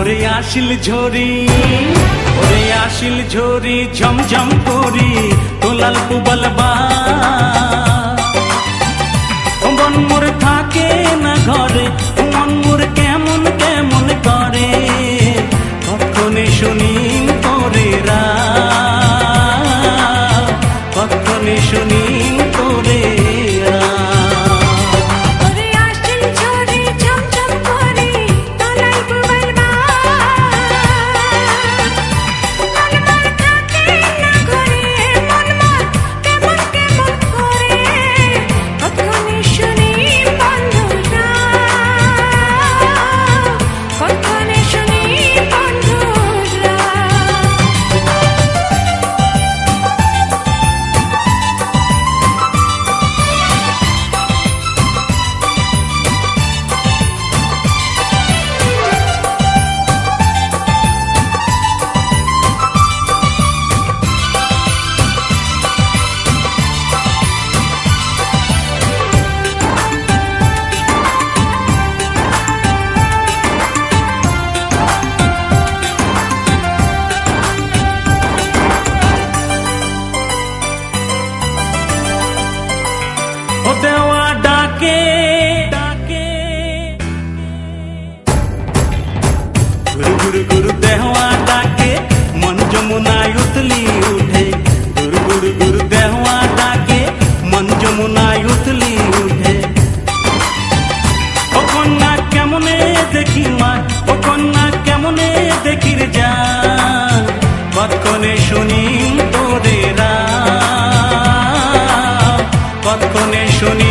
ওরে আসিল ঝরি ওরে আসিল ঝরি ঝমঝম করি তোলাল পুবল বা কনে শুনি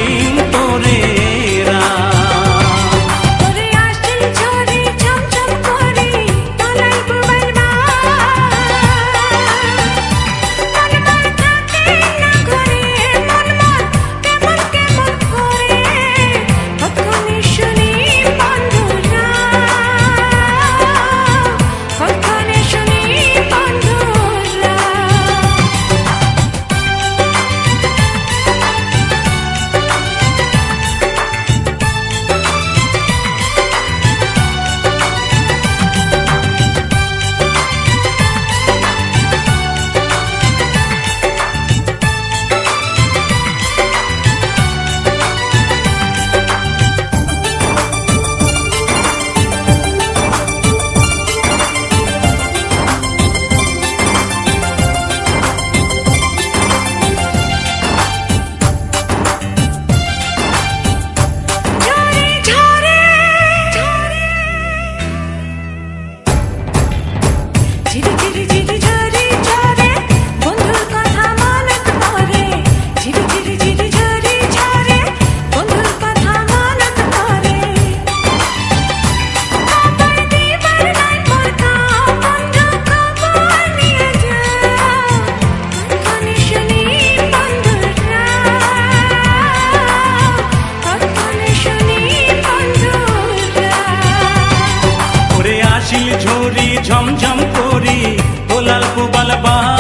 ಬಾಹುಬಲ ಬಾ